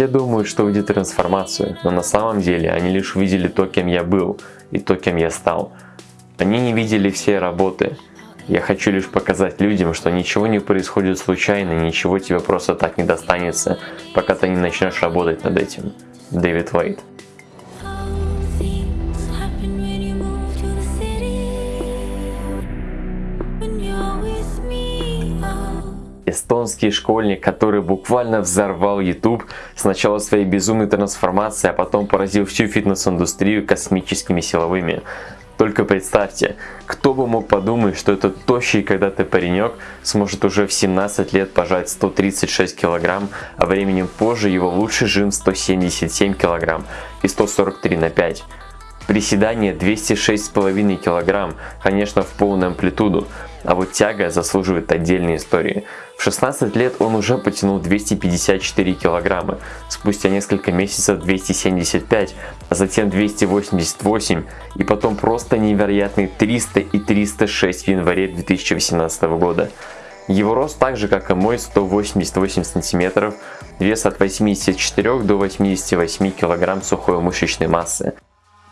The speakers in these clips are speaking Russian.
Все думают, что увидят трансформацию, но на самом деле они лишь увидели то, кем я был и то, кем я стал. Они не видели все работы. Я хочу лишь показать людям, что ничего не происходит случайно, ничего тебе просто так не достанется, пока ты не начнешь работать над этим. Дэвид Уэйт. Эстонский школьник, который буквально взорвал YouTube сначала своей безумной трансформацией, а потом поразил всю фитнес-индустрию космическими силовыми. Только представьте, кто бы мог подумать, что этот тощий когда-то паренек сможет уже в 17 лет пожать 136 килограмм, а временем позже его лучший жим 177 килограмм и 143 на 5. Приседание 206,5 кг, конечно в полную амплитуду, а вот тяга заслуживает отдельной истории. В 16 лет он уже потянул 254 кг, спустя несколько месяцев 275, а затем 288 и потом просто невероятные 300 и 306 в январе 2018 года. Его рост так же как и мой 188 сантиметров, вес от 84 до 88 кг сухой мышечной массы.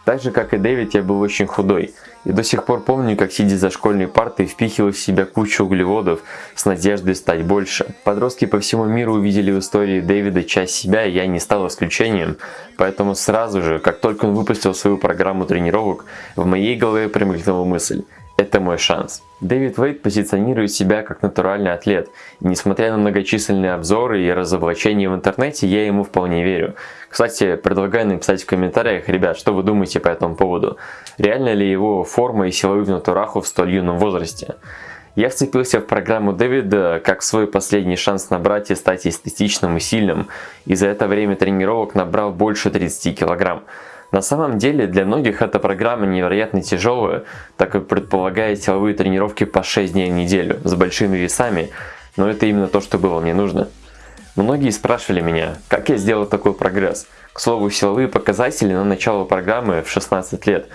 Так же, как и Дэвид, я был очень худой. И до сих пор помню, как сидя за школьной партой, впихивал в себя кучу углеводов с надеждой стать больше. Подростки по всему миру увидели в истории Дэвида часть себя, и я не стал исключением. Поэтому сразу же, как только он выпустил свою программу тренировок, в моей голове промелькнула мысль – это мой шанс. Дэвид Вейт позиционирует себя как натуральный атлет, и несмотря на многочисленные обзоры и разоблачения в интернете, я ему вполне верю. Кстати, предлагаю написать в комментариях, ребят, что вы думаете по этому поводу. Реально ли его форма и силовые в натураху в столь юном возрасте? Я вцепился в программу Дэвида как свой последний шанс набрать и стать эстетичным и сильным, и за это время тренировок набрал больше 30 килограмм. На самом деле для многих эта программа невероятно тяжелая, так как предполагает силовые тренировки по 6 дней в неделю с большими весами, но это именно то, что было мне нужно. Многие спрашивали меня, как я сделал такой прогресс. К слову, силовые показатели на начало программы в 16 лет.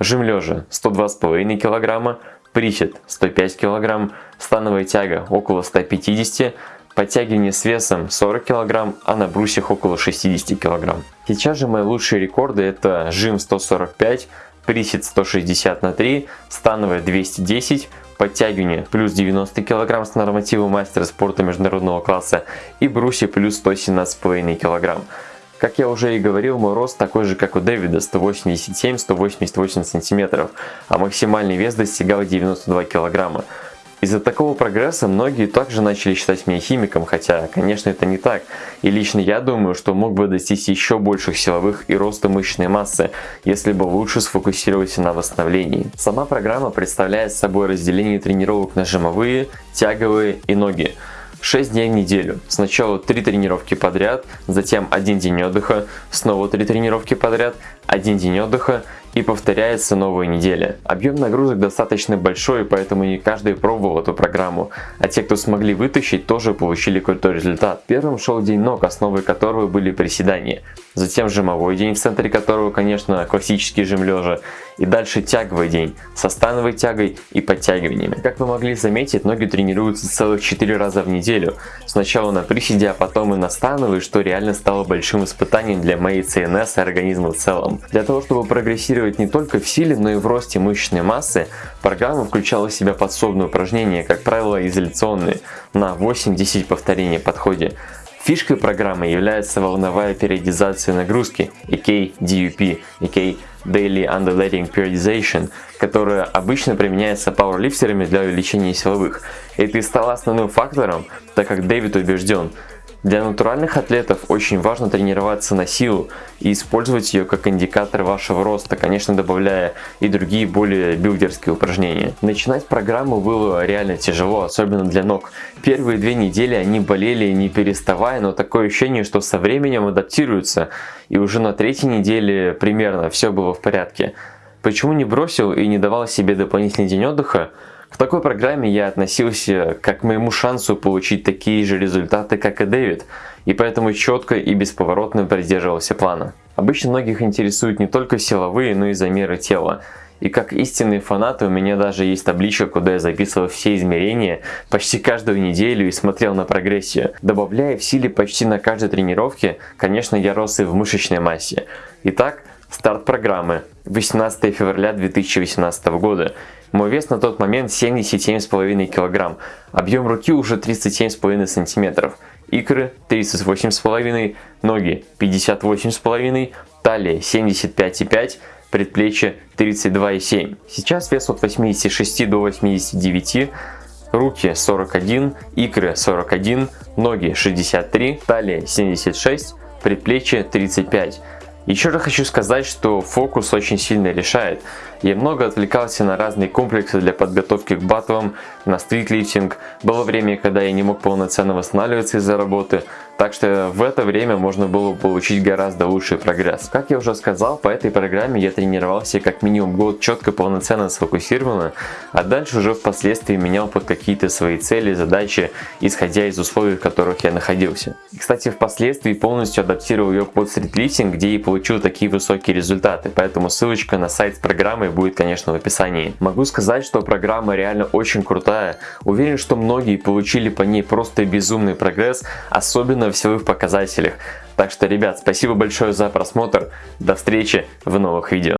Жим лежа 102,5 кг, присед 105 кг, становая тяга около 150 Подтягивание с весом 40 кг, а на брусьях около 60 кг. Сейчас же мои лучшие рекорды это жим 145, присед 160 на 3, становая 210, подтягивание плюс 90 кг с нормативом мастера спорта международного класса и брусья плюс 117,5 кг. Как я уже и говорил, мой рост такой же, как у Дэвида, 187-188 см, а максимальный вес достигал 92 кг. Из-за такого прогресса многие также начали считать меня химиком, хотя, конечно, это не так. И лично я думаю, что мог бы достичь еще больших силовых и роста мышечной массы, если бы лучше сфокусироваться на восстановлении. Сама программа представляет собой разделение тренировок на жимовые, тяговые и ноги. 6 дней в неделю. Сначала 3 тренировки подряд, затем 1 день отдыха, снова 3 тренировки подряд, 1 день отдыха и повторяется новая неделя. Объем нагрузок достаточно большой, поэтому не каждый пробовал эту программу, а те, кто смогли вытащить, тоже получили крутой результат. Первым шел день ног, основой которого были приседания. Затем жимовой день, в центре которого, конечно, классический жим лежа. И дальше тяговый день со становой тягой и подтягиваниями. Как вы могли заметить, ноги тренируются целых 4 раза в неделю. Сначала на приседе, а потом и на становой, что реально стало большим испытанием для моей ЦНС и организма в целом. Для того, чтобы прогрессировать не только в силе, но и в росте мышечной массы, программа включала в себя подсобные упражнения, как правило изоляционные, на 8-10 повторений подходе. Фишкой программы является волновая периодизация нагрузки, EK DUP, EK Daily Undulating Periodization, которая обычно применяется пауэрлифтерами для увеличения силовых. Это и стало основным фактором, так как Дэвид убежден, для натуральных атлетов очень важно тренироваться на силу и использовать ее как индикатор вашего роста, конечно добавляя и другие более билдерские упражнения. Начинать программу было реально тяжело, особенно для ног. Первые две недели они болели не переставая, но такое ощущение, что со временем адаптируются и уже на третьей неделе примерно все было в порядке. Почему не бросил и не давал себе дополнительный день отдыха? В такой программе я относился как к моему шансу получить такие же результаты, как и Дэвид, и поэтому четко и бесповоротно придерживался плана. Обычно многих интересуют не только силовые, но и замеры тела. И как истинные фанаты у меня даже есть табличка, куда я записывал все измерения почти каждую неделю и смотрел на прогрессию. Добавляя в силе почти на каждой тренировке, конечно я рос и в мышечной массе. Итак, старт программы. 18 февраля 2018 года. Мой вес на тот момент 77,5 кг, объем руки уже 37,5 см, икры 38,5, ноги 58,5, талия 75,5 предплечье 32,7. Сейчас вес от 86 до 89, руки 41, икры 41, ноги 63, талия 76, предплечье 35. Еще раз хочу сказать, что фокус очень сильно решает. Я много отвлекался на разные комплексы для подготовки к батлам, на стритлифтинг. Было время, когда я не мог полноценно восстанавливаться из-за работы, так что в это время можно было получить гораздо лучший прогресс. Как я уже сказал, по этой программе я тренировался как минимум год четко, полноценно сфокусированно, а дальше уже впоследствии менял под какие-то свои цели, задачи, исходя из условий, в которых я находился. И, кстати, впоследствии полностью адаптировал ее под стритлифтинг, где и получил такие высокие результаты, поэтому ссылочка на сайт с программой будет, конечно, в описании. Могу сказать, что программа реально очень крутая. Уверен, что многие получили по ней просто безумный прогресс, особенно силовых показателях. Так что, ребят, спасибо большое за просмотр. До встречи в новых видео.